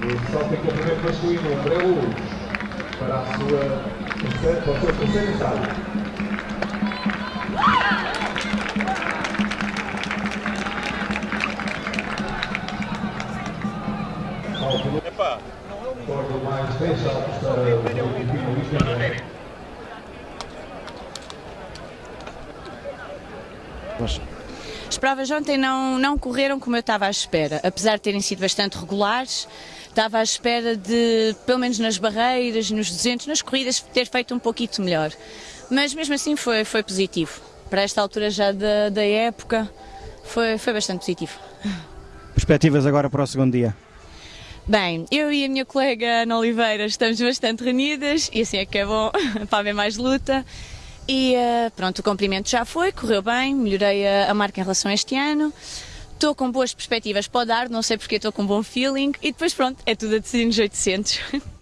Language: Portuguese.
O salto em comprimento masculino, André Luz, para a sua, para o seu terceiro ensaio. Epa! Recordo mais 10 saltos para o Luís Miguel. As provas ontem não, não correram como eu estava à espera, apesar de terem sido bastante regulares. Estava à espera de, pelo menos nas barreiras, nos 200, nas corridas, ter feito um pouquinho melhor. Mas mesmo assim foi, foi positivo. Para esta altura já da, da época, foi, foi bastante positivo. Perspectivas agora para o segundo dia? Bem, eu e a minha colega Ana Oliveira estamos bastante reunidas e assim é que é bom para haver mais luta. E uh, pronto, o cumprimento já foi, correu bem, melhorei a, a marca em relação a este ano. Estou com boas perspectivas para dar, não sei porque estou com um bom feeling e depois pronto, é tudo a decidir nos 800.